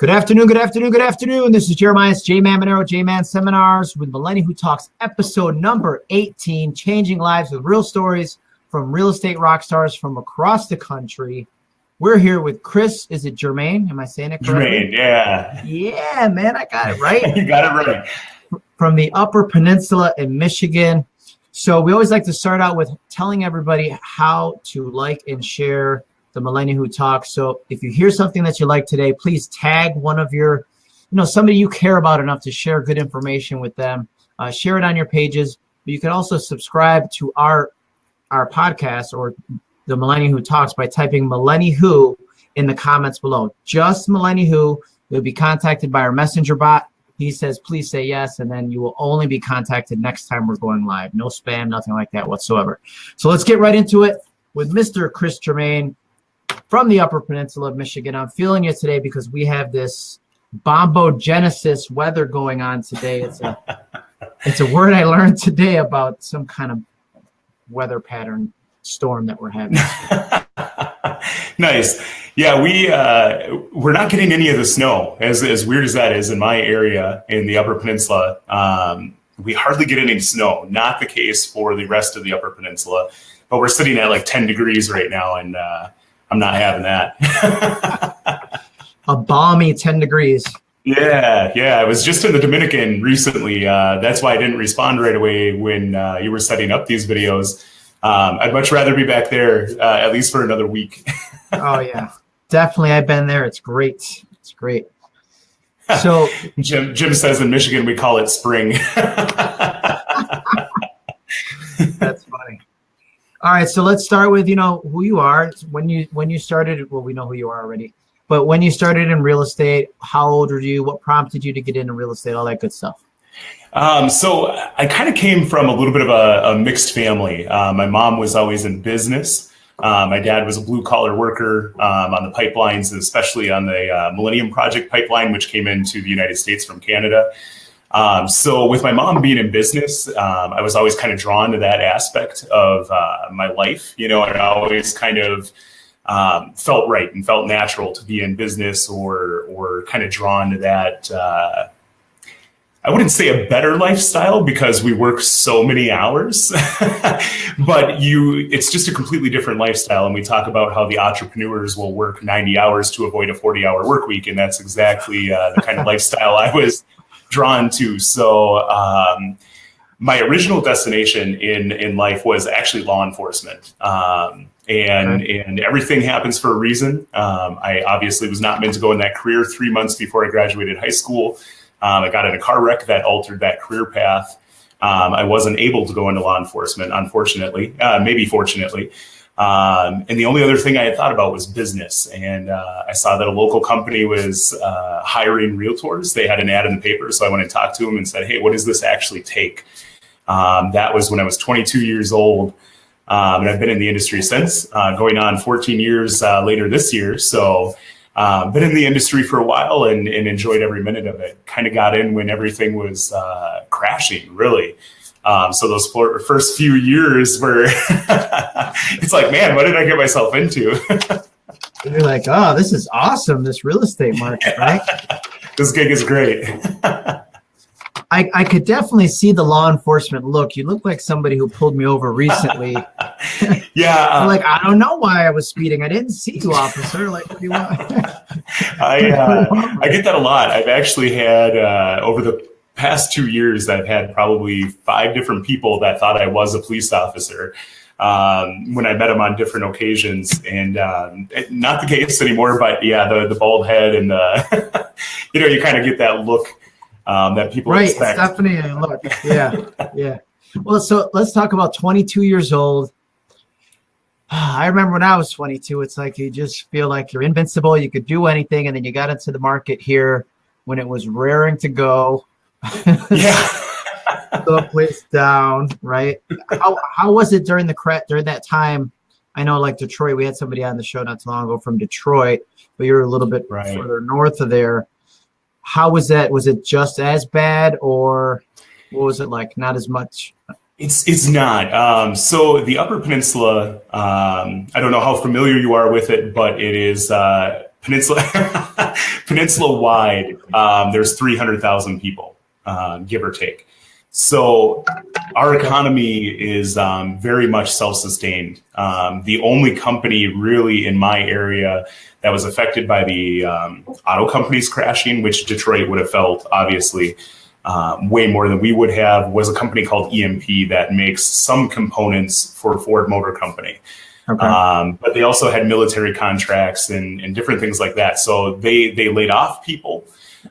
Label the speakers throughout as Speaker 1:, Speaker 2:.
Speaker 1: Good afternoon, good afternoon, good afternoon. This is Jeremiah's J-Man Monero, J-Man Seminars with Millennial Who Talks, episode number 18, Changing Lives with Real Stories from Real Estate Rock Stars from across the country. We're here with Chris. Is it Jermaine? Am I saying it
Speaker 2: correctly? Jermaine, yeah.
Speaker 1: Yeah, man, I got it right.
Speaker 2: you got it right.
Speaker 1: From the Upper Peninsula in Michigan. So we always like to start out with telling everybody how to like and share the Millennial Who Talks. So if you hear something that you like today, please tag one of your, you know, somebody you care about enough to share good information with them. Uh, share it on your pages. But you can also subscribe to our our podcast or the Millennial Who Talks by typing Millennial Who in the comments below. Just Millennial Who. You'll be contacted by our messenger bot. He says, please say yes, and then you will only be contacted next time we're going live. No spam, nothing like that whatsoever. So let's get right into it with Mr. Chris Germain from the Upper Peninsula of Michigan. I'm feeling it today because we have this bombogenesis weather going on today. It's a it's a word I learned today about some kind of weather pattern storm that we're having.
Speaker 2: nice. Yeah, we uh, we're not getting any of the snow. As as weird as that is in my area in the Upper Peninsula, um, we hardly get any snow. Not the case for the rest of the Upper Peninsula, but we're sitting at like 10 degrees right now, and uh, I'm not having that.
Speaker 1: a balmy 10 degrees.
Speaker 2: Yeah, yeah. I was just in the Dominican recently. Uh, that's why I didn't respond right away when uh, you were setting up these videos. Um, I'd much rather be back there, uh, at least for another week.
Speaker 1: oh, yeah. Definitely. I've been there. It's great. It's great. So
Speaker 2: Jim, Jim says in Michigan, we call it spring.
Speaker 1: That's funny. All right, so let's start with you know who you are. When you when you started, well, we know who you are already. But when you started in real estate, how old were you? What prompted you to get into real estate? All that good stuff.
Speaker 2: Um, so I kind of came from a little bit of a, a mixed family. Uh, my mom was always in business. Uh, my dad was a blue collar worker um, on the pipelines, especially on the uh, Millennium Project pipeline, which came into the United States from Canada. Um, so with my mom being in business, um, I was always kind of drawn to that aspect of uh, my life, you know, and I always kind of um, felt right and felt natural to be in business or, or kind of drawn to that, uh, I wouldn't say a better lifestyle because we work so many hours, but you, it's just a completely different lifestyle. And we talk about how the entrepreneurs will work 90 hours to avoid a 40 hour work week. And that's exactly uh, the kind of lifestyle I was drawn to. So um, my original destination in in life was actually law enforcement. Um, and and everything happens for a reason. Um, I obviously was not meant to go in that career. Three months before I graduated high school, um, I got in a car wreck that altered that career path. Um, I wasn't able to go into law enforcement, unfortunately, uh, maybe fortunately. Um, and the only other thing I had thought about was business. And uh, I saw that a local company was uh, hiring realtors. They had an ad in the paper. So I went and talked to them and said, hey, what does this actually take? Um, that was when I was 22 years old. Um, and I've been in the industry since, uh, going on 14 years uh, later this year. So uh, been in the industry for a while and, and enjoyed every minute of it. Kind of got in when everything was uh, crashing, really. Um, so those first few years were, it's like, man, what did I get myself into?
Speaker 1: You're like, oh, this is awesome, this real estate market, right?
Speaker 2: this gig is great.
Speaker 1: I, I could definitely see the law enforcement look. You look like somebody who pulled me over recently.
Speaker 2: yeah.
Speaker 1: Uh, like, I don't know why I was speeding. I didn't see you, officer. Like, what do you want?
Speaker 2: I, uh, I get that a lot. I've actually had, uh, over the past two years, I've had probably five different people that thought I was a police officer um, when I met them on different occasions. And um, not the case anymore, but yeah, the, the bald head and the, you know, you kind of get that look um, that people
Speaker 1: right,
Speaker 2: expect.
Speaker 1: definitely look. Yeah, yeah. Well, so let's talk about 22 years old. I remember when I was 22, it's like you just feel like you're invincible. You could do anything. And then you got into the market here when it was raring to go
Speaker 2: yeah.
Speaker 1: the place down, right? How, how was it during the during that time? I know like Detroit, we had somebody on the show not too long ago from Detroit, but you're a little bit right. further north of there. How was that? Was it just as bad or what was it like? Not as much?
Speaker 2: It's it's not. Um, so the Upper Peninsula, um, I don't know how familiar you are with it, but it is uh, Peninsula peninsula wide, um, there's 300,000 people, uh, give or take. So our economy is um, very much self-sustained. Um, the only company really in my area that was affected by the um, auto companies crashing, which Detroit would have felt obviously um, way more than we would have, was a company called EMP that makes some components for Ford Motor Company. Okay. Um, but they also had military contracts and, and different things like that. So they they laid off people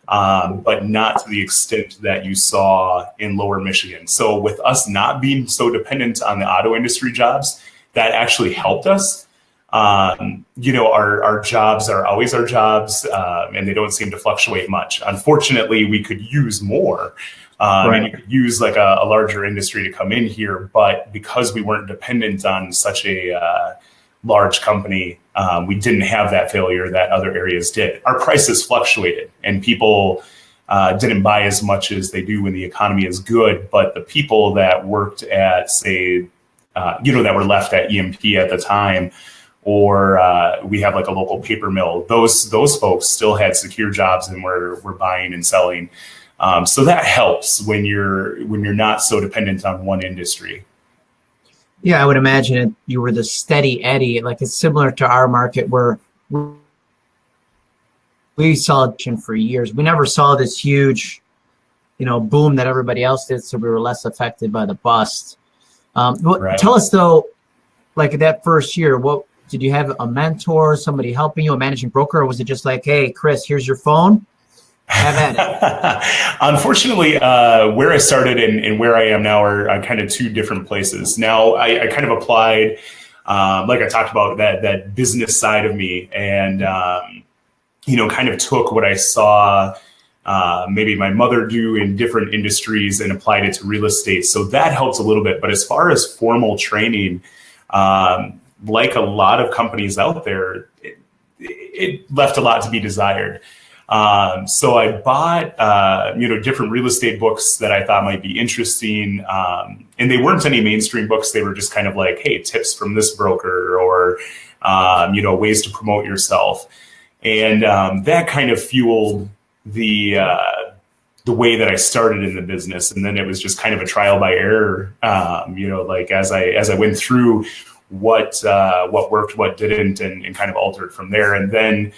Speaker 2: um, but not to the extent that you saw in lower Michigan. So with us not being so dependent on the auto industry jobs, that actually helped us. Um, you know, our, our jobs are always our jobs um, and they don't seem to fluctuate much. Unfortunately, we could use more. Um, right. And you could use like a, a, larger industry to come in here, but because we weren't dependent on such a uh, large company, um, we didn't have that failure that other areas did. Our prices fluctuated and people uh, didn't buy as much as they do when the economy is good. But the people that worked at, say, uh, you know, that were left at EMP at the time, or uh, we have like a local paper mill, those those folks still had secure jobs and were, were buying and selling. Um, so that helps when you're when you're not so dependent on one industry.
Speaker 1: Yeah, I would imagine it, you were the steady Eddie. Like it's similar to our market where we saw it for years. We never saw this huge, you know, boom that everybody else did, so we were less affected by the bust. Um, right. Tell us though, like that first year, what did you have a mentor, somebody helping you, a managing broker, or was it just like, hey, Chris, here's your phone, have at
Speaker 2: it. Unfortunately, uh, where I started and, and, where I am now are, are, kind of two different places. Now, I, I kind of applied, um, like I talked about, that that business side of me, and um, you know, kind of took what I saw. Uh, maybe my mother do in different industries and applied it to real estate. So that helps a little bit. But as far as formal training, um, like a lot of companies out there, it, it left a lot to be desired. Um, so I bought, uh, you know, different real estate books that I thought might be interesting. Um, and they weren't any mainstream books. They were just kind of like, hey, tips from this broker or, um, you know, ways to promote yourself. And um, that kind of fueled the, uh, the way that I started in the business. And then it was just kind of a trial by error. Um, you know, like as I, as I went through what, uh, what worked, what didn't, and, and kind of altered from there. And then,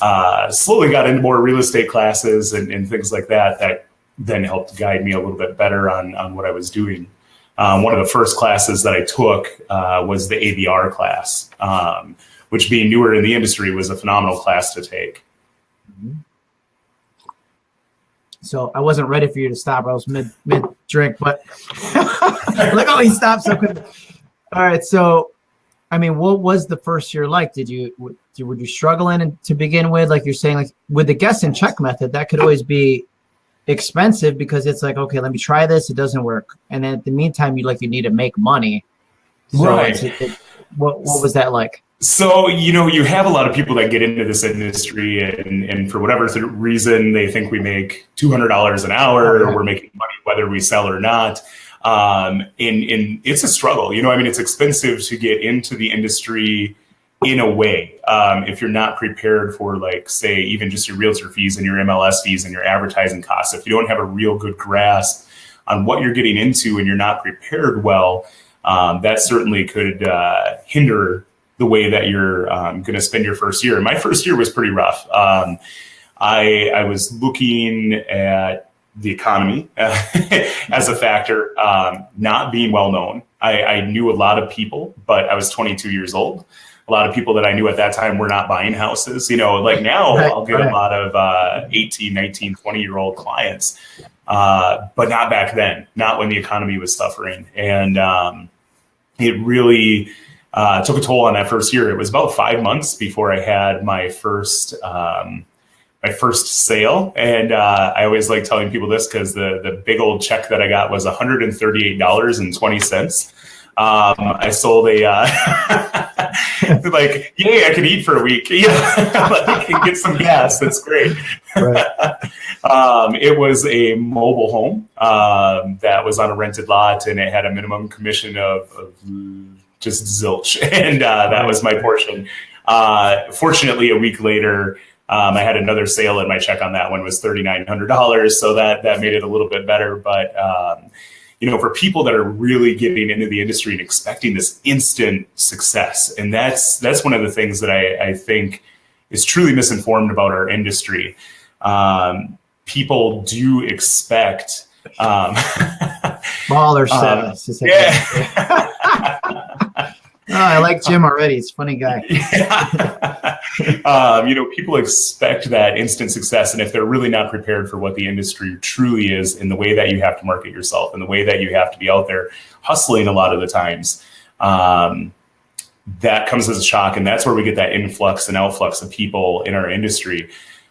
Speaker 2: uh, slowly got into more real estate classes and, and, things like that that then helped guide me a little bit better on, on what I was doing. Um, one of the first classes that I took uh, was the ABR class, um, which being newer in the industry was a phenomenal class to take. Mm-hmm.
Speaker 1: So I wasn't ready for you to stop. I was mid mid drink, but look how he stopped so quick. All right, so I mean, what was the first year like? Did you would you struggle in to begin with? Like you're saying, like with the guess and check method, that could always be expensive because it's like, okay, let me try this. It doesn't work, and then at the meantime, you like you need to make money. So right. It, it, what what was that like?
Speaker 2: So, you know, you have a lot of people that get into this industry and, and for whatever reason, they think we make $200 an hour okay. or we're making money whether we sell or not. Um, and, and it's a struggle. You know, I mean, it's expensive to get into the industry in a way um, if you're not prepared for like say even just your realtor fees and your mls fees and your advertising costs if you don't have a real good grasp on what you're getting into and you're not prepared well um, that certainly could uh, hinder the way that you're um, going to spend your first year my first year was pretty rough um, I, I was looking at the economy as a factor, um, not being well known. I, I, knew a lot of people, but I was 22 years old. A lot of people that I knew at that time were not buying houses. You know, like now right, I'll get right. a lot of uh, 18, 19, 20 year old clients, uh, but not back then, not when the economy was suffering. And um, it really uh, took a toll on that first year. It was about five months before I had my first. Um, my first sale. And uh, I always like telling people this because the, the big old check that I got was $138.20. Um, I sold a, uh, like, yay, I can eat for a week. Yeah, like, I can get some gas. That's great. Right. um, it was a mobile home um, that was on a rented lot and it had a minimum commission of, of just zilch. And uh, that was my portion. Uh, fortunately, a week later, Um, I had another sale and my check on that one was $3,900. So that, that made it a little bit better. But, um, you know, for people that are really getting into the industry and expecting this instant success, and that's, that's one of the things that I, I think is truly misinformed about our industry. Um, people do expect, um,
Speaker 1: baller
Speaker 2: um,
Speaker 1: status.
Speaker 2: yeah.
Speaker 1: Oh, I like Jim already. He's a funny guy.
Speaker 2: Yeah. um, you know, people expect that instant success, and if they're really not prepared for what the industry truly is, in the way that you have to market yourself, and the way that you have to be out there hustling a lot of the times, um, that comes as a shock, and that's where we get that influx and outflux of people in our industry,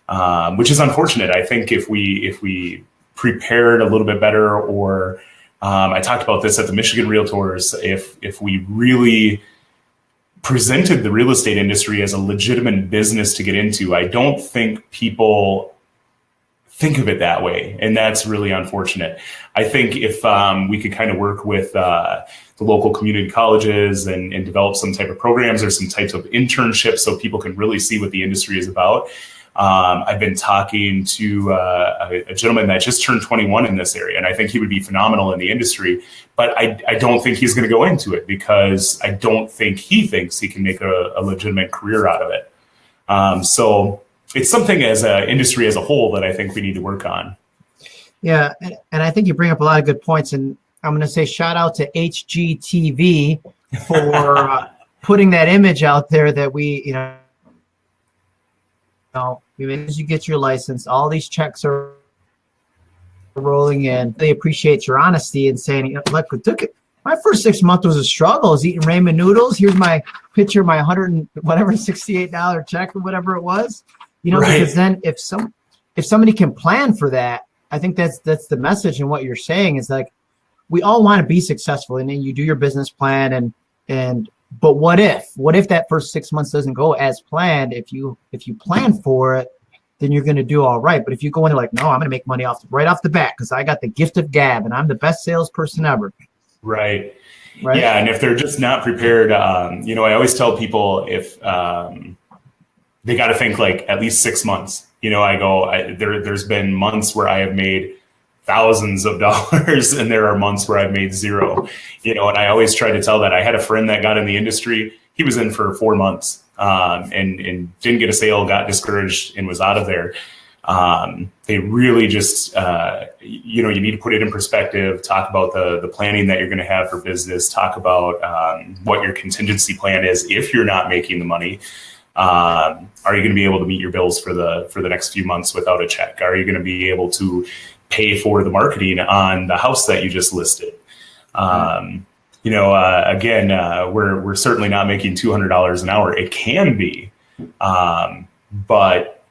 Speaker 2: um, which is unfortunate. I think if we if we prepared a little bit better or um, I talked about this at the Michigan Realtors. If if we really presented the real estate industry as a legitimate business to get into, I don't think people think of it that way, and that's really unfortunate. I think if um, we could kind of work with uh, the local community colleges and, and develop some type of programs or some types of internships so people can really see what the industry is about, um, I've been talking to uh, a, a, gentleman that just turned 21 in this area, and I think he would be phenomenal in the industry. But I, I don't think he's going to go into it because I don't think he thinks he can make a, a legitimate career out of it. Um, so it's something as an industry as a whole that I think we need to work on.
Speaker 1: Yeah, and I think you bring up a lot of good points, and I'm going to say shout out to HGTV for uh, putting that image out there that we, you know know, as you get your license, all these checks are rolling in. They appreciate your honesty and saying, look, it took it. My first six months was a struggle. I was eating ramen noodles. Here's my picture, my hundred and whatever sixty-eight dollar check or whatever it was. You know, right. because then if some if somebody can plan for that, I think that's that's the message and what you're saying is like we all want to be successful and then you do your business plan and and but what if? What if that first six months doesn't go as planned? If you if you plan for it, then you're going to do all right. But if you go into like, no, I'm going to make money off right off the bat because I got the gift of gab and I'm the best salesperson ever.
Speaker 2: Right. Right. Yeah, and if they're just not prepared, um, you know, I always tell people if um, they got to think like at least six months. You know, I go I, there. There's been months where I have made thousands of dollars and there are months where I've made zero, you know, and I always try to tell that I had a friend that got in the industry. He was in for four months um, and, and didn't get a sale, got discouraged and was out of there. Um, they really just, uh, you know, you need to put it in perspective, talk about the, the planning that you're going to have for business, talk about um, what your contingency plan is if you're not making the money. Um, are you going to be able to meet your bills for the for the next few months without a check? Are you going to be able to pay for the marketing on the house that you just listed. Um, you know, uh, again, uh, we're we're certainly not making two hundred dollars an hour. It can be, um, but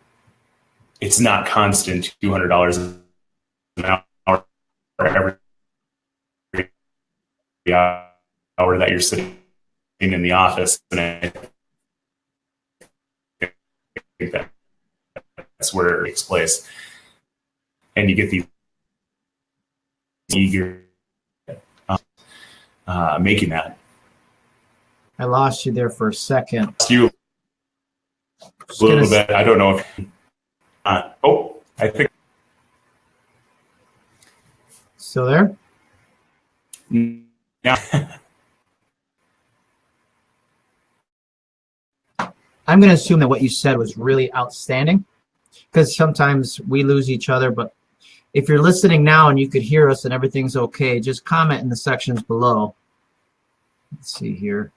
Speaker 2: it's not constant two hundred dollars an hour for every hour that you're sitting in the office. And I think that that's where it takes place and you get these eager uh, uh, making that.
Speaker 1: I lost you there for a second.
Speaker 2: You a little bit. I don't know if. Uh, oh, I think.
Speaker 1: Still there?
Speaker 2: Yeah.
Speaker 1: I'm going to assume that what you said was really outstanding because sometimes we lose each other, but if you're listening now and you could hear us and everything's okay, just comment in the sections below. Let's see here.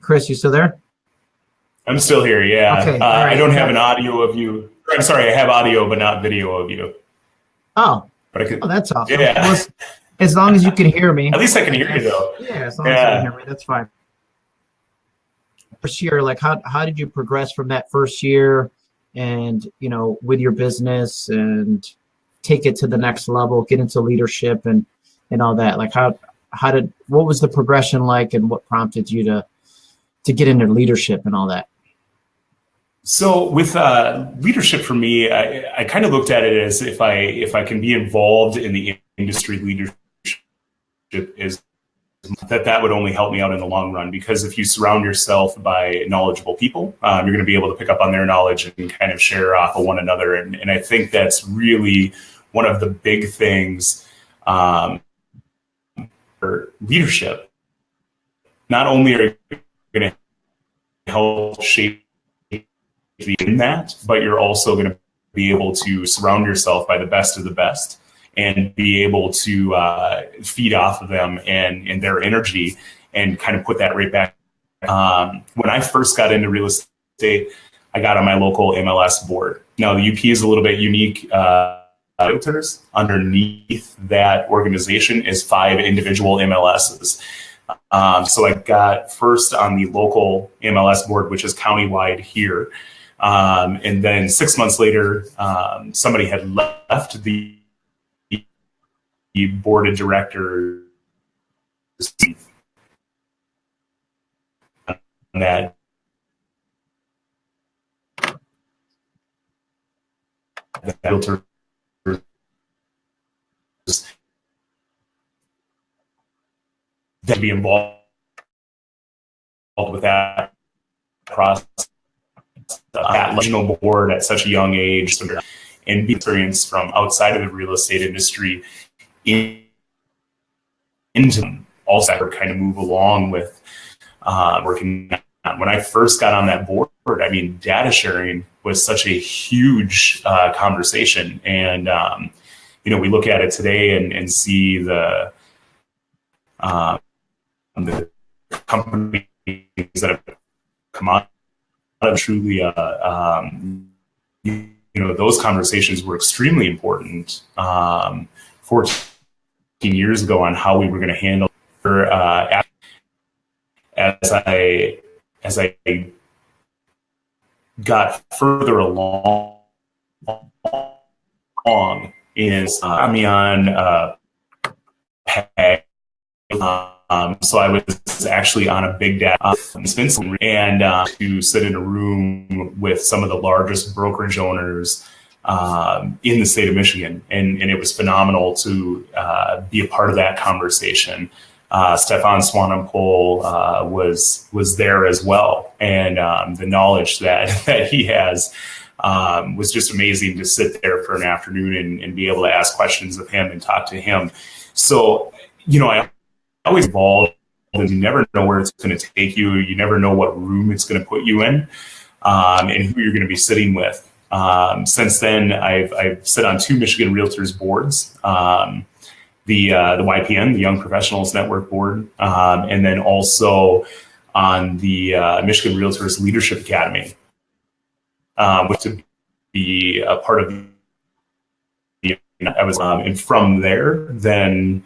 Speaker 1: Chris, you still there?
Speaker 2: I'm still here, yeah. Okay, uh, right. I don't have an audio of you. I'm sorry, I have audio but not video of you.
Speaker 1: Oh, but I could, oh that's awesome. Yeah. Well, as long as you can hear me.
Speaker 2: At least I can hear you though.
Speaker 1: Yeah, as long yeah. as you can hear me, that's fine. First year, like how, how did you progress from that first year and you know with your business and take it to the next level get into leadership and and all that. Like how how did what was the progression like and what prompted you to to get into leadership and all that?
Speaker 2: So with uh, leadership for me i, I kind of looked at it as if i if i can be involved in the industry leadership is that that would only help me out in the long run because if you surround yourself by knowledgeable people, um, you're going to be able to pick up on their knowledge and kind of share off of one another. And, and I think that's really one of the big things um, for leadership. Not only are you going to help shape in that, but you're also going to be able to surround yourself by the best of the best and be able to uh, feed off of them and, and their energy and kind of put that right back. Um, when I first got into real estate, I got on my local MLS board. Now, the UP is a little bit unique. Uh, underneath that organization is five individual MLSs. Um, so I got first on the local MLS board, which is countywide here. Um, and then six months later, um, somebody had left the board of directors that filter that be involved with that process at regional board at such a young age and experience from outside of the real estate industry in, into also kind of move along with uh, working. When I first got on that board, I mean, data sharing was such a huge uh, conversation. And, um, you know, we look at it today and, and see the, um, the companies that have come on truly, uh, um, you, know, those conversations were extremely important um, 14 years ago on how we were going to handle uh, as I as I got further along, along is uh, I'm on uh. Um, so I was actually on a big data um, and uh, to sit in a room with some of the largest brokerage owners um, in the state of Michigan. And, and it was phenomenal to uh, be a part of that conversation. Uh, Stefan Swanepoel uh, was was there as well, and um, the knowledge that that he has um, was just amazing to sit there for an afternoon and, and, be able to ask questions of him and talk to him. So, you know, I always and you never know where it's going to take you. You never know what room it's going to put you in um, and who you're going to be sitting with. Um, since then, I've, I've sit on two Michigan Realtors boards, um, the, uh, the YPN, the Young Professionals Network Board, um, and then also on the uh, Michigan Realtors Leadership Academy, um, which to be a part of the, I was, um, and from there, then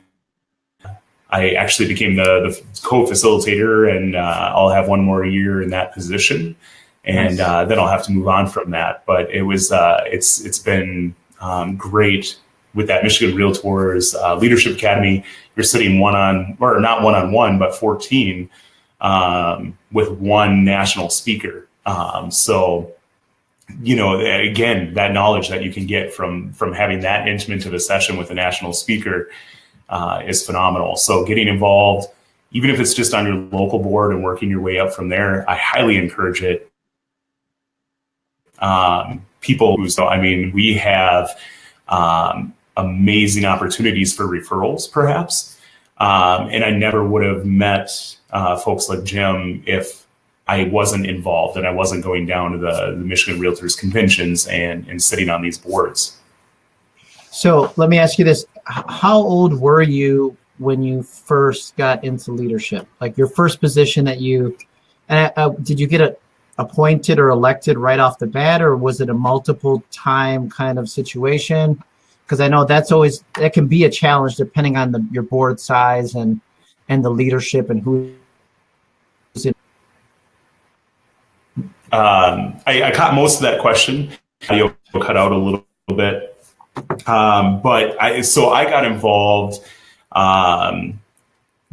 Speaker 2: I actually became the, the co-facilitator and uh, I'll have one more year in that position. And uh, then I'll have to move on from that. But it was, uh, it's, it's been um, great with that Michigan Realtors uh, Leadership Academy. You're sitting one on, or not one on one, but 14 um, with one national speaker. Um, so, you know, again, that knowledge that you can get from from having that intimate of a session with a national speaker uh, is phenomenal. So getting involved, even if it's just on your local board and working your way up from there, I highly encourage it. Um, people who, so I mean, we have um, amazing opportunities for referrals, perhaps. Um, and I never would have met uh, folks like Jim if I wasn't involved and I wasn't going down to the, the Michigan Realtors conventions and, and sitting on these boards.
Speaker 1: So let me ask you this. How old were you when you first got into leadership? Like your first position that you, uh, uh, did you get a, appointed or elected right off the bat or was it a multiple time kind of situation? Because I know that's always, that can be a challenge depending on the, your board size and, and the leadership and who
Speaker 2: um, I, I, caught most of that question. Audio cut out a little bit. Um, but I, so I got involved um,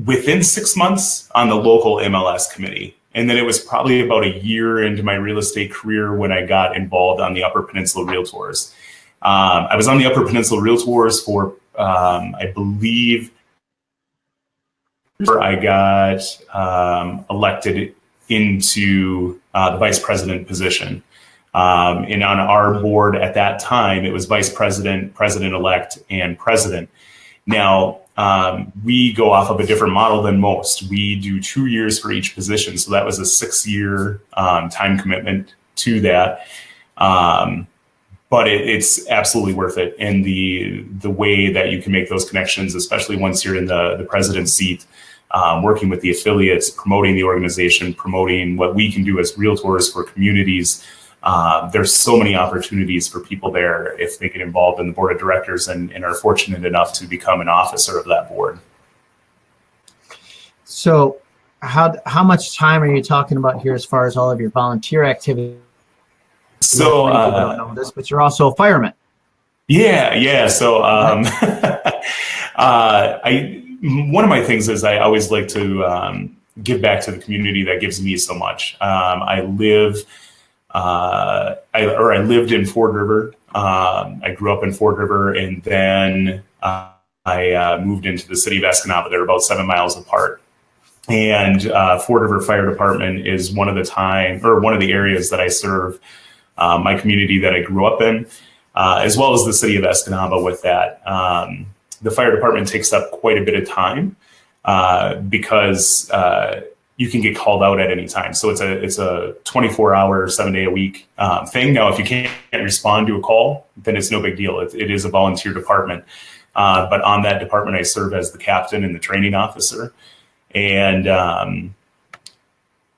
Speaker 2: within six months on the local MLS committee. And then it was probably about a year into my real estate career when I got involved on the Upper Peninsula Realtors. Um, I was on the Upper Peninsula Realtors for, um, I believe, I got um, elected into uh, the vice president position. Um, and on our board at that time, it was vice president, president elect, and president. Now, um, we go off of a different model than most. We do two years for each position. So that was a six year um, time commitment to that. Um, but it, it's absolutely worth it. And the, the way that you can make those connections, especially once you're in the, the president's seat, um, working with the affiliates, promoting the organization, promoting what we can do as realtors for communities. Uh, there's so many opportunities for people there if they get involved in the board of directors and, and are fortunate enough to become an officer of that board.
Speaker 1: So how, how much time are you talking about here as far as all of your volunteer activity?
Speaker 2: So, uh,
Speaker 1: don't know this, but you're also a fireman.
Speaker 2: Yeah, yeah. So, um, uh, I one of my things is I always like to um, give back to the community that gives me so much. Um, I live, uh, I, or I lived in Ford River. Um, I grew up in Ford River, and then uh, I uh, moved into the city of Escanaba. They're about seven miles apart. And uh, Ford River Fire Department is one of the time or one of the areas that I serve uh, my community that I grew up in, uh, as well as the city of Escanaba with that. Um, the fire department takes up quite a bit of time because you can get called out at any time. So it's a it's a 24 hour, seven day a week um, thing. Now, if you can't respond to a call, then it's no big deal. it, it is a volunteer department. Uh, but on that department, I serve as the captain and the training officer. And um,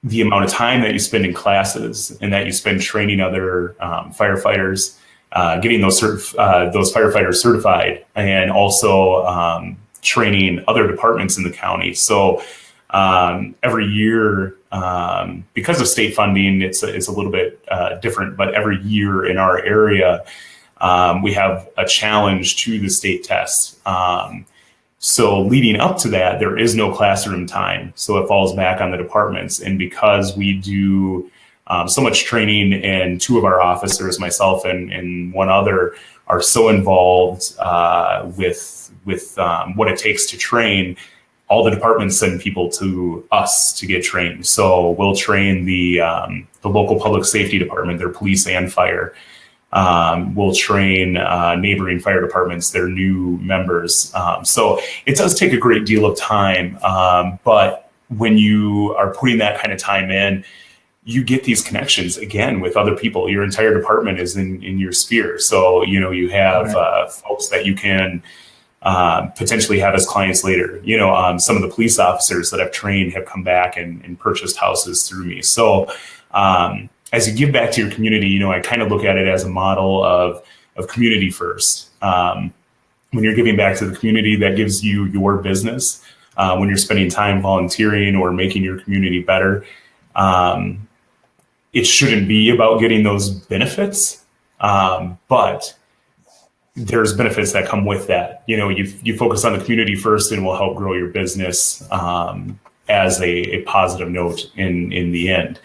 Speaker 2: the amount of time that you spend in classes and that you spend training other um, firefighters, uh, getting those certif- uh, those firefighters certified, and also um, training other departments in the county. So um, every year, um, because of state funding, it's a, it's a little bit uh, different. But every year in our area, um, we have a challenge to the state test. Um, so leading up to that, there is no classroom time. So it falls back on the departments. And because we do um, so much training and two of our officers, myself and, and one other, are so involved uh, with, with um, what it takes to train, all the departments send people to us to get trained. So we'll train the, um, the local public safety department, their police and fire um, will train uh, neighboring fire departments, their new members. Um, so it does take a great deal of time, um, but when you are putting that kind of time in, you get these connections again with other people. Your entire department is in, in your sphere. So, you know, you have right. uh, folks that you can uh, potentially have as clients later. You know, um, some of the police officers that I've trained have come back and, and purchased houses through me. So, um, as you give back to your community, you know, I kind of look at it as a model of, of community first. Um, when you're giving back to the community, that gives you your business. Uh, when you're spending time volunteering or making your community better, um, it shouldn't be about getting those benefits, um, but there's benefits that come with that. You know, you, you focus on the community first and will help grow your business um, as a, a positive note in, in the end.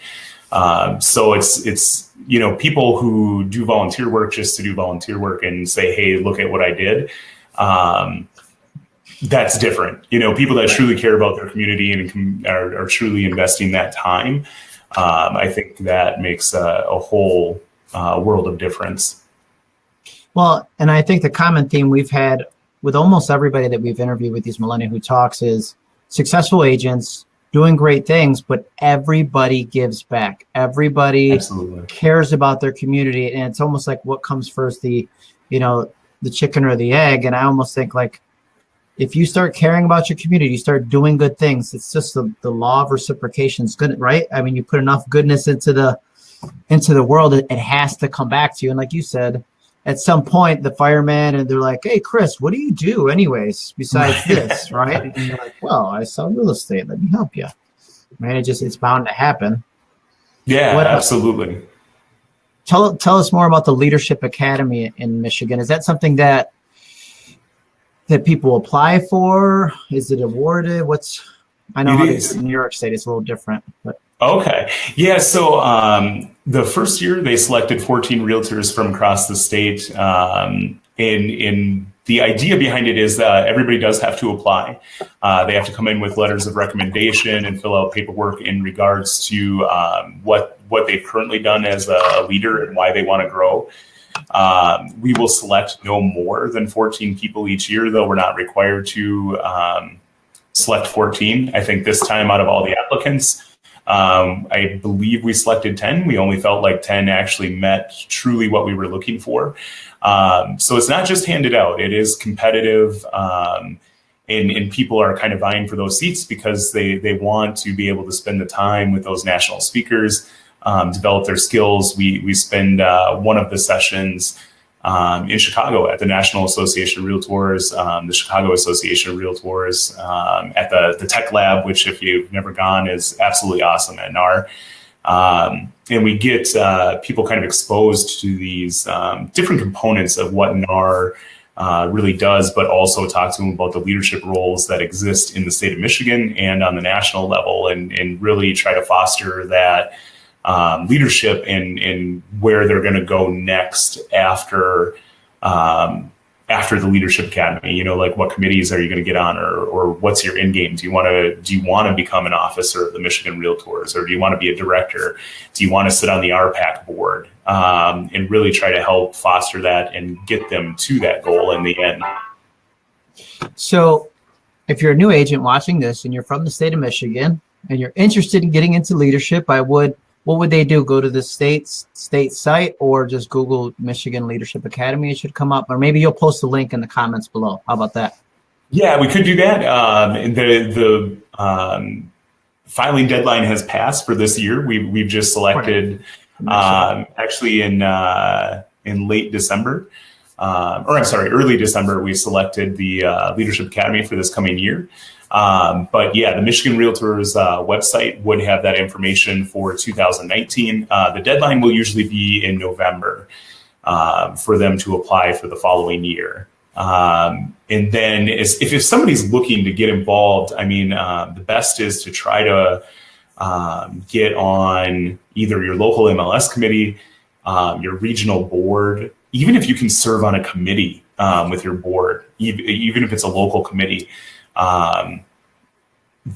Speaker 2: Um, so it's it's you know people who do volunteer work just to do volunteer work and say, hey, look at what I did. Um, that's different. You know, people that truly care about their community and are, are truly investing that time. Um, I think that makes a, a whole uh, world of difference.
Speaker 1: Well, and I think the common theme we've had with almost everybody that we've interviewed with these Millennial Who Talks is successful agents doing great things, but everybody gives back. Everybody
Speaker 2: Absolutely.
Speaker 1: cares about their community. And it's almost like what comes first, the, you know, the chicken or the egg. And I almost think like, if you start caring about your community, you start doing good things. It's just the, the law of reciprocation is good, right? I mean, you put enough goodness into the, into the world, it, it has to come back to you. And like you said, at some point the fireman and they're like, Hey Chris, what do you do anyways besides this? Right. And you're like, well, I sell real estate. Let me help you. Man, it just, it's bound to happen.
Speaker 2: Yeah, what, absolutely.
Speaker 1: Tell, tell us more about the Leadership Academy in Michigan. Is that something that, that people apply for? Is it awarded? What's, I know in New York State, it's a little different, but.
Speaker 2: Okay. Yeah. So um, the first year they selected 14 realtors from across the state. Um, in in the idea behind it is that everybody does have to apply. Uh, they have to come in with letters of recommendation and fill out paperwork in regards to um, what what they've currently done as a leader and why they want to grow. Um, we will select no more than 14 people each year, though we're not required to um, select 14. I think this time out of all the applicants, um, I believe we selected 10. We only felt like 10 actually met truly what we were looking for. Um, so it's not just handed out, it is competitive. Um, and, and people are kind of vying for those seats because they, they want to be able to spend the time with those national speakers, um, develop their skills. We, we spend uh, one of the sessions um, in Chicago at the National Association of Realtors, um, the Chicago Association of Realtors, um, at the, the Tech Lab, which if you've never gone is absolutely awesome at NAR. Um, and we get uh, people kind of exposed to these um, different components of what NAR uh, really does, but also talk to them about the leadership roles that exist in the state of Michigan and on the national level and, and really try to foster that um, leadership and, and where they're going to go next after um, after the leadership academy. You know like what committees are you going to get on or, or what's your end game? Do you want to do you want to become an officer of the michigan realtors or do you want to be a director? Do you want to sit on the rpac board? Um, and really try to help foster that and get them to that goal in the end.
Speaker 1: So if you're a new agent watching this and you're from the state of michigan and you're interested in getting into leadership i would what would they do? Go to the state's state site or just Google Michigan Leadership Academy? It should come up, or maybe you'll post a link in the comments below. How about that?
Speaker 2: Yeah, we could do that. Um, the the um, filing deadline has passed for this year. We we've just selected um, actually in uh, in late December, uh, or I'm sorry, early December. We selected the uh, Leadership Academy for this coming year. Um, but yeah, the Michigan Realtors uh, website would have that information for 2019. Uh, the deadline will usually be in November uh, for them to apply for the following year. Um, and then if, if somebody's looking to get involved, I mean, uh, the best is to try to um, get on either your local MLS committee, um, your regional board, even if you can serve on a committee um, with your board, even if it's a local committee um,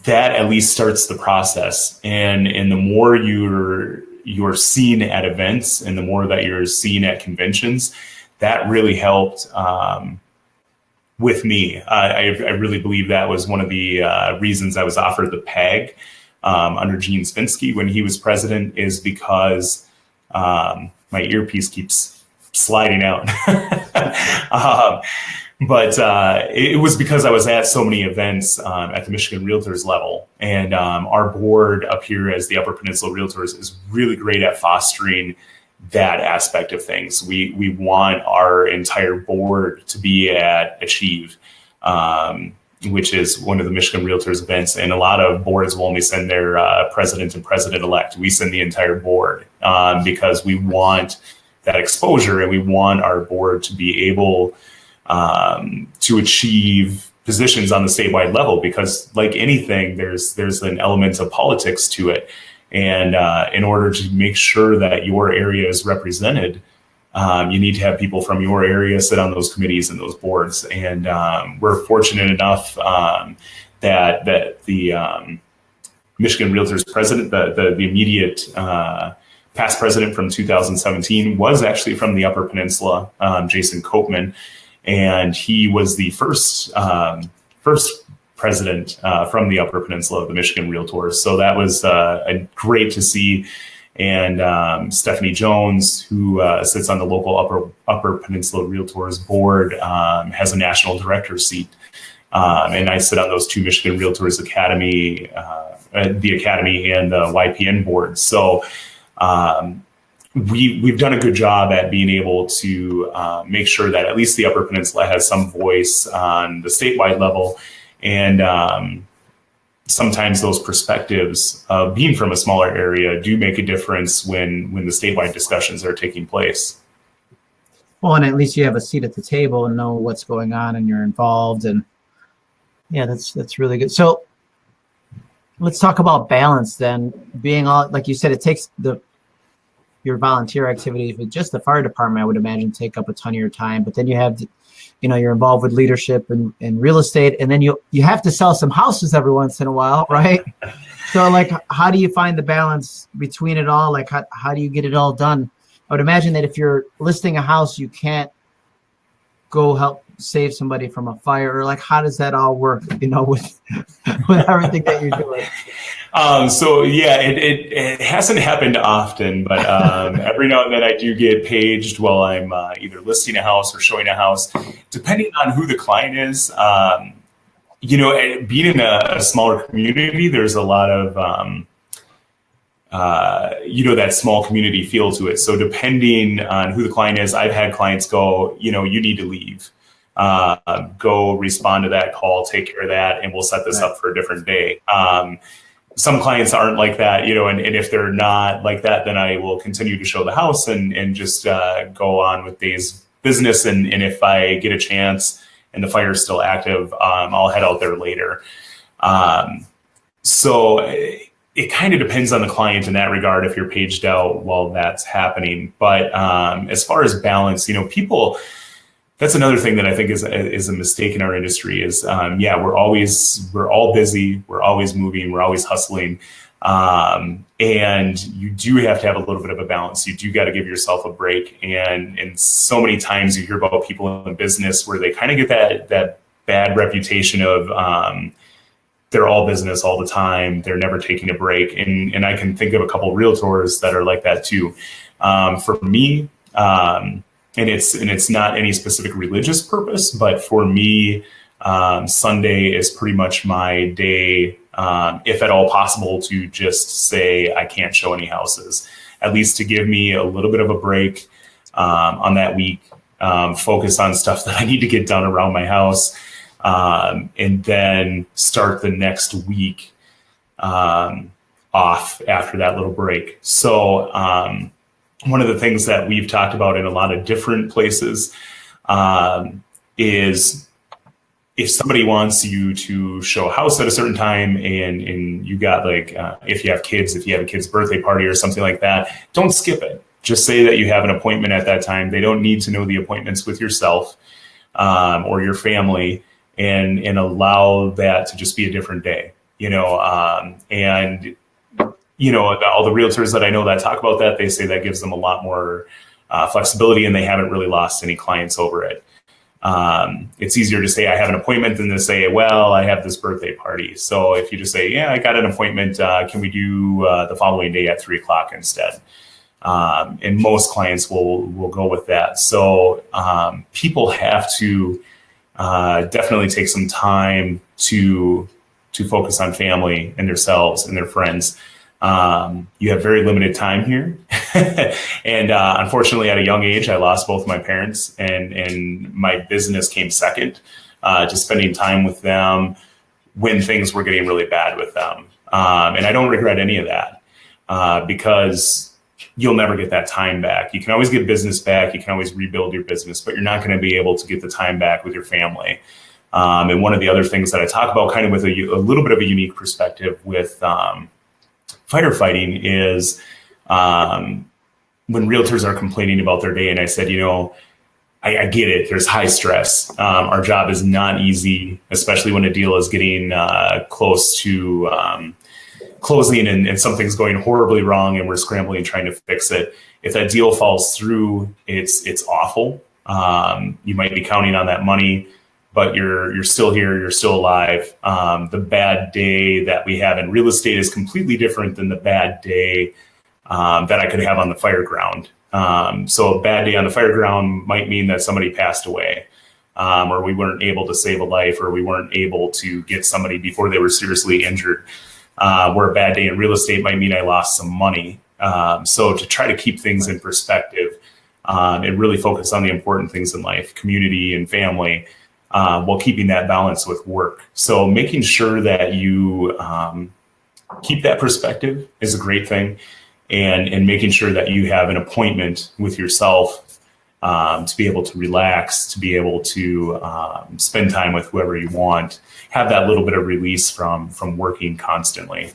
Speaker 2: that at least starts the process. And and the more you're you're seen at events, and the more that you're seen at conventions, that really helped. Um, with me, I, I really believe that was one of the uh, reasons I was offered the PAG um, under Gene Spinsky when he was president, is because um, my earpiece keeps sliding out. but uh, it, was because I was at so many events um, at the Michigan Realtors level, and um, our board up here as the Upper Peninsula Realtors is really great at fostering that aspect of things. We we want our entire board to be at Achieve, um, which is one of the Michigan Realtors events, and a lot of boards will only send their uh, president and president elect. We send the entire board um, because we want that exposure, and we want our board to be able um, to achieve positions on the statewide level because like anything there's there's an element of politics to it. And uh, in order to make sure that your area is represented um, you need to have people from your area sit on those committees and those boards. And um, we're fortunate enough um, that that the um, michigan realtors president the the, the immediate uh, past president from 2017 was actually from the upper peninsula um, jason copeman and he was the first um, first president uh, from the Upper Peninsula of the Michigan Realtors. So that was uh, great to see. And um, Stephanie Jones, who uh, sits on the local Upper Upper Peninsula Realtors board, um, has a national director seat. Um, and I sit on those two Michigan Realtors Academy, uh, the Academy and the YPN boards. So um, we we've done a good job at being able to uh, make sure that at least the Upper Peninsula has some voice on the statewide level, and um, sometimes those perspectives of being from a smaller area do make a difference when when the statewide discussions are taking place.
Speaker 1: Well, and at least you have a seat at the table and know what's going on, and you're involved, and yeah, that's that's really good. So let's talk about balance then. Being all like you said, it takes the your volunteer activities with just the fire department, I would imagine take up a ton of your time. But then you have, you know, you're involved with leadership and, and real estate, and then you you have to sell some houses every once in a while, right? so like, how do you find the balance between it all? Like, how, how do you get it all done? I would imagine that if you're listing a house, you can't go help save somebody from a fire or like how does that all work you know with with everything that you're doing
Speaker 2: um, so yeah it, it, it, hasn't happened often but um, every now and then i do get paged while i'm uh, either listing a house or showing a house depending on who the client is um, you know being in a, a, smaller community there's a lot of um, uh, you know that small community feel to it so depending on who the client is i've had clients go you know you need to leave uh, go respond to that call, take care of that, and we'll set this right. up for a different day. Um, some clients aren't like that, you know, and, and, if they're not like that, then I will continue to show the house and, and just uh, go on with days business. And, and if I get a chance and the fire is still active, um, I'll head out there later. Um, so it, it kind of depends on the client in that regard if you're paged out while that's happening. But um, as far as balance, you know, people, that's another thing that I think is is a mistake in our industry. Is um, yeah, we're always we're all busy, we're always moving, we're always hustling, um, and you do have to have a little bit of a balance. You do got to give yourself a break. And and so many times you hear about people in business where they kind of get that that bad reputation of um, they're all business all the time. They're never taking a break. And and I can think of a couple of realtors that are like that too. Um, for me. Um, and it's and it's not any specific religious purpose, but for me, um, Sunday is pretty much my day, um, if at all possible, to just say I can't show any houses, at least to give me a little bit of a break um, on that week, um, focus on stuff that I need to get done around my house, um, and then start the next week um, off after that little break. So one of the things that we've talked about in a lot of different places um, is if somebody wants you to show a house at a certain time and, and you got like, uh, if you have kids, if you have a kid's birthday party or something like that, don't skip it. Just say that you have an appointment at that time. They don't need to know the appointments with yourself um, or your family and, and allow that to just be a different day, you know, um, and you know, all the realtors that I know that talk about that, they say that gives them a lot more uh, flexibility and they haven't really lost any clients over it. Um, it's easier to say I have an appointment than to say, well, I have this birthday party. So if you just say, yeah, I got an appointment, uh, can we do uh, the following day at three o'clock instead? Um, and most clients will will go with that. So um, people have to uh, definitely take some time to to focus on family and themselves and their friends. Um, you have very limited time here. and uh, unfortunately, at a young age, I lost both my parents, and, and my business came second uh, to spending time with them when things were getting really bad with them. Um, and I don't regret any of that uh, because you'll never get that time back. You can always get business back, you can always rebuild your business, but you're not going to be able to get the time back with your family. Um, and one of the other things that I talk about, kind of with a, a little bit of a unique perspective with um, fighting is um, when realtors are complaining about their day, and I said, you know, I, I get it. There's high stress. Um, our job is not easy, especially when a deal is getting uh, close to um, closing and, and, something's going horribly wrong, and we're scrambling trying to fix it. If that deal falls through, it's it's awful. Um, you might be counting on that money but you're you're still here, you're still alive. Um, the bad day that we have in real estate is completely different than the bad day um, that I could have on the fire ground. Um, so a bad day on the fire ground might mean that somebody passed away, um, or we weren't able to save a life, or we weren't able to get somebody before they were seriously injured. Uh, where a bad day in real estate might mean I lost some money. Um, so to try to keep things in perspective um, and really focus on the important things in life, community and family uh, while keeping that balance with work. So making sure that you um, keep that perspective is a great thing, and and making sure that you have an appointment with yourself um, to be able to relax, to be able to um, spend time with whoever you want, have that little bit of release from from working constantly.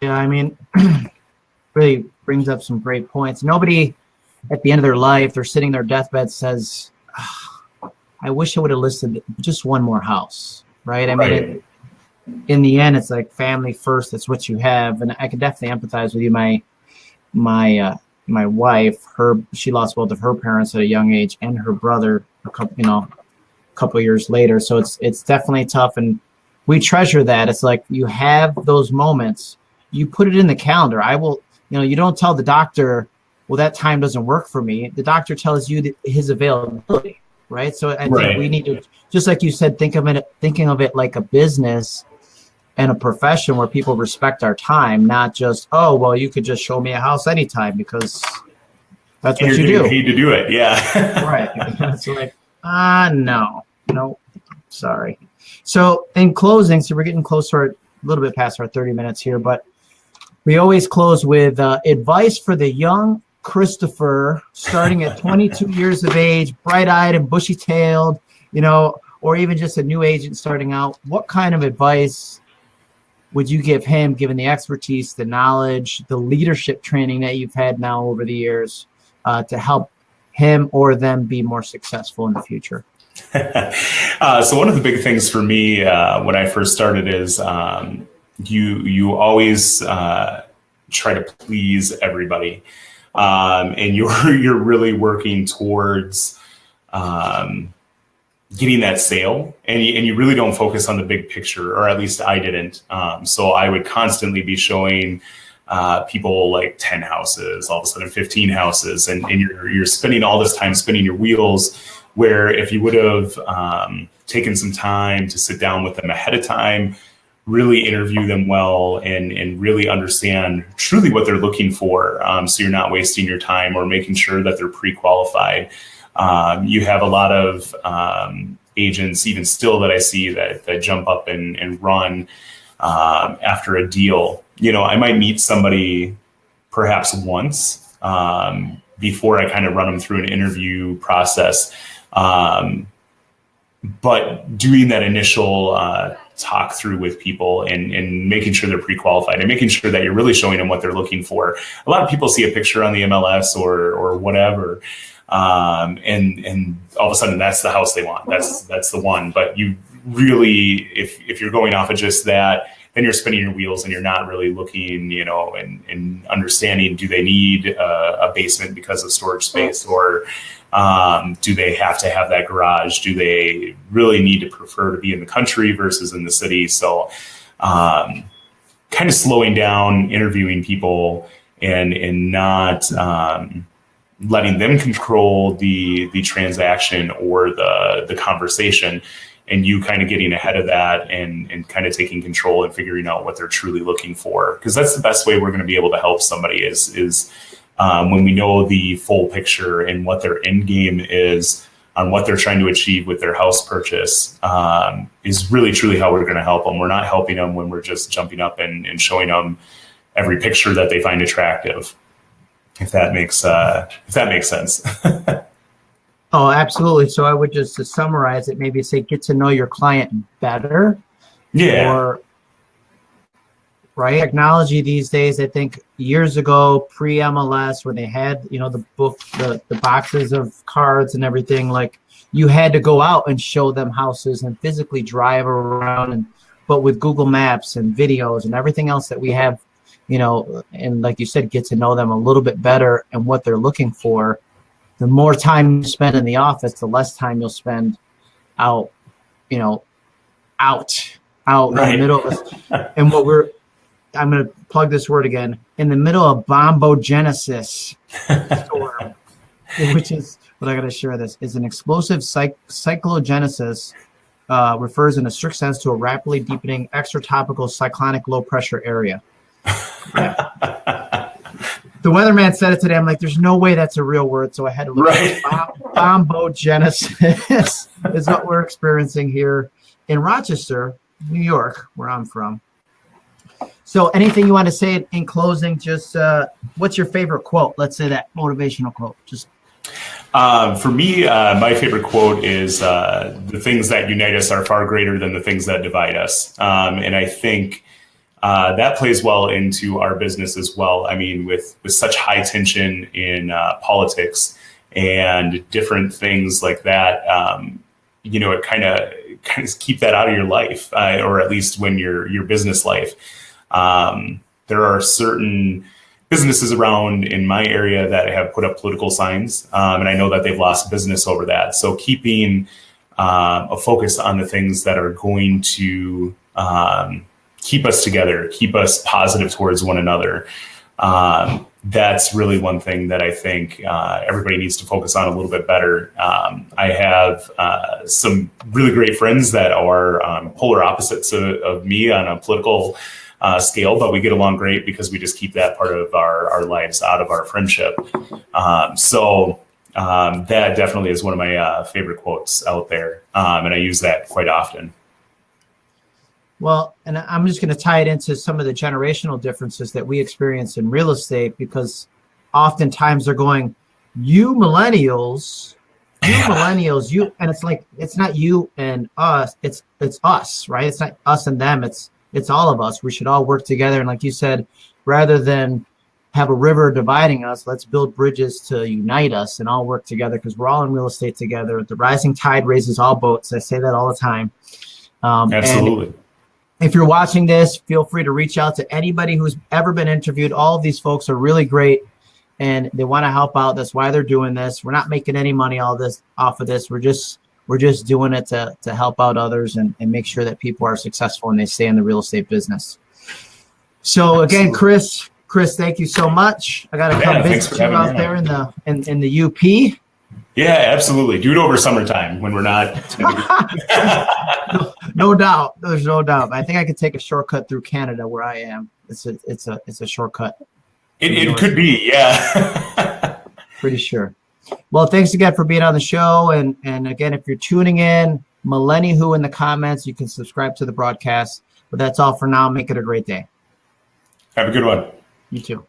Speaker 1: Yeah, I mean, really brings up some great points. Nobody at the end of their life, they're sitting their deathbed says, "Ah, I wish I would have listed just one more house, right? I mean, it, in the end, it's like family first. That's what you have, and I can definitely empathize with you. My my uh, my wife, her she lost both of her parents at a young age, and her brother a couple, you know, a couple years later. So it's it's definitely tough, and we treasure that. It's like you have those moments. You put it in the calendar. I will, you know, you don't tell the doctor, well, that time doesn't work for me. The doctor tells you that his availability, right? So I think
Speaker 2: Right.
Speaker 1: we need to, just like you said, think of it, thinking of it like a business and a profession where people respect our time, not just, oh, well, you could just show me a house anytime because that's what
Speaker 2: you're
Speaker 1: you
Speaker 2: getting
Speaker 1: do.
Speaker 2: paid to do it. Yeah.
Speaker 1: right. It's like, ah, no, no, sorry. So in closing, so we're getting close to our, a little bit past our 30 minutes here, but we always close with uh, advice for the young Christopher starting at 22 years of age, bright-eyed and bushy-tailed, you know, or even just a new agent starting out. What kind of advice would you give him, given the expertise, the knowledge, the leadership training that you've had now over the years, uh, to help him or them be more successful in the future?
Speaker 2: uh, so one of the big things for me uh, when I first started is um, you you always uh, try to please everybody, um, and you're you're really working towards um, getting that sale, and you, and you really don't focus on the big picture, or at least I didn't. Um, so I would constantly be showing. Uh, people like 10 houses, all of a sudden 15 houses, and, and you're, you're spending all this time spinning your wheels where if you would have um, taken some time to sit down with them ahead of time, really interview them well, and and really understand truly what they're looking for, um, so you're not wasting your time or making sure that they're pre-qualified. Um, you have a lot of um, agents, even still, that I see that that jump up and and run um, after a deal. You know, I might meet somebody perhaps once um, before I kind of run them through an interview process. Um, but doing that initial uh, talk through with people and, and making sure they're pre-qualified and making sure that you're really showing them what they're looking for. A lot of people see a picture on the MLS or or whatever, um, and and all of a sudden that's the house they want. That's that's the one. But you really, if if you're going off of just that, then you're spinning your wheels and you're not really looking, you know, and, and understanding do they need a, a basement because of storage space or um, do they have to have that garage? Do they really need to prefer to be in the country versus in the city? So, um, kind of slowing down, interviewing people, and and not um, letting them control the the transaction or the the conversation and you kind of getting ahead of that and and kind of taking control and figuring out what they're truly looking for. Because that's the best way we're going to be able to help somebody is is um, when we know the full picture and what their end game is on what they're trying to achieve with their house purchase um, is really truly how we're going to help them we're not helping them when we're just jumping up and, and showing them every picture that they find attractive if that makes uh, if that makes sense
Speaker 1: Oh, absolutely. So I would just to summarize it, maybe say get to know your client better.
Speaker 2: yeah
Speaker 1: Or right technology these days. I think years ago, pre MLS, when they had you know the book, the the boxes of cards and everything, like you had to go out and show them houses and physically drive around. And but with Google Maps and videos and everything else that we have, you know, and like you said, get to know them a little bit better and what they're looking for the more time you spend in the office, the less time you'll spend out, you know, out, out in the middle of and what we're I'm gonna plug this word again, in the middle of bombogenesis storm, which is what I gotta share this, is an explosive cyc- cyclogenesis uh, refers in a strict sense to a rapidly deepening extratropical cyclonic low pressure area. The weatherman said it today. I'm like, there's no way that's a real word. So I had to look
Speaker 2: Right.
Speaker 1: bombogenesis is what we're experiencing here in Rochester, New York, where I'm from. So anything you want to say in closing, just uh, what's your favorite quote? Let's say that motivational quote. Just
Speaker 2: Um, for me, uh, my favorite quote is uh, "The things that unite us are far greater than the things that divide us," um, and I think uh, that plays well into our business as well. I mean, with with such high tension in uh, politics and different things like that, um, you know, it kind of kind of keep that out of your life, uh, or at least when your your business life. Um, there are certain businesses around in my area that have put up political signs, um, and I know that they've lost business over that. So keeping uh, a focus on the things that are going to um, keep us together, keep us positive towards one another. Um, that's really one thing that I think uh, everybody needs to focus on a little bit better. Um, I have uh, some really great friends that are um, polar opposites of, of, me on a political uh, scale, but we get along great because we just keep that part of our, our lives out of our friendship. Um, so um, that definitely is one of my uh, favorite quotes out there, um, and I use that quite often.
Speaker 1: Well, and I'm just going to tie it into some of the generational differences that we experience in real estate because oftentimes they're going, you millennials, you millennials, you, and it's like, it's not you and us, it's, it's us, right? It's not us and them. It's, it's all of us. We should all work together. And like you said, rather than have a river dividing us, let's build bridges to unite us and all work together because we're all in real estate together. The rising tide raises all boats. I say that all the time.
Speaker 2: Um, Absolutely
Speaker 1: if you're watching this, feel free to reach out to anybody who's ever been interviewed. All of these folks are really great and they want to help out. That's why they're doing this. We're not making any money all this off of this. We're just we're just doing it to, to help out others and, and make sure that people are successful and they stay in the real estate business. So again, Chris, Chris, thank you so much. I got to come yeah, visit you out there in the in, in the UP.
Speaker 2: Yeah, absolutely. Do it over summertime when we're not.
Speaker 1: no, doubt. There's no doubt. I think I could take a shortcut through Canada where I am. It's a it's a it's a shortcut.
Speaker 2: It, it could be, yeah.
Speaker 1: Pretty sure. Well, thanks again for being on the show, and and again, if you're tuning in, Millennial Who in the comments, you can subscribe to the broadcast. But that's all for now. Make it a great day.
Speaker 2: Have a good one.
Speaker 1: You too.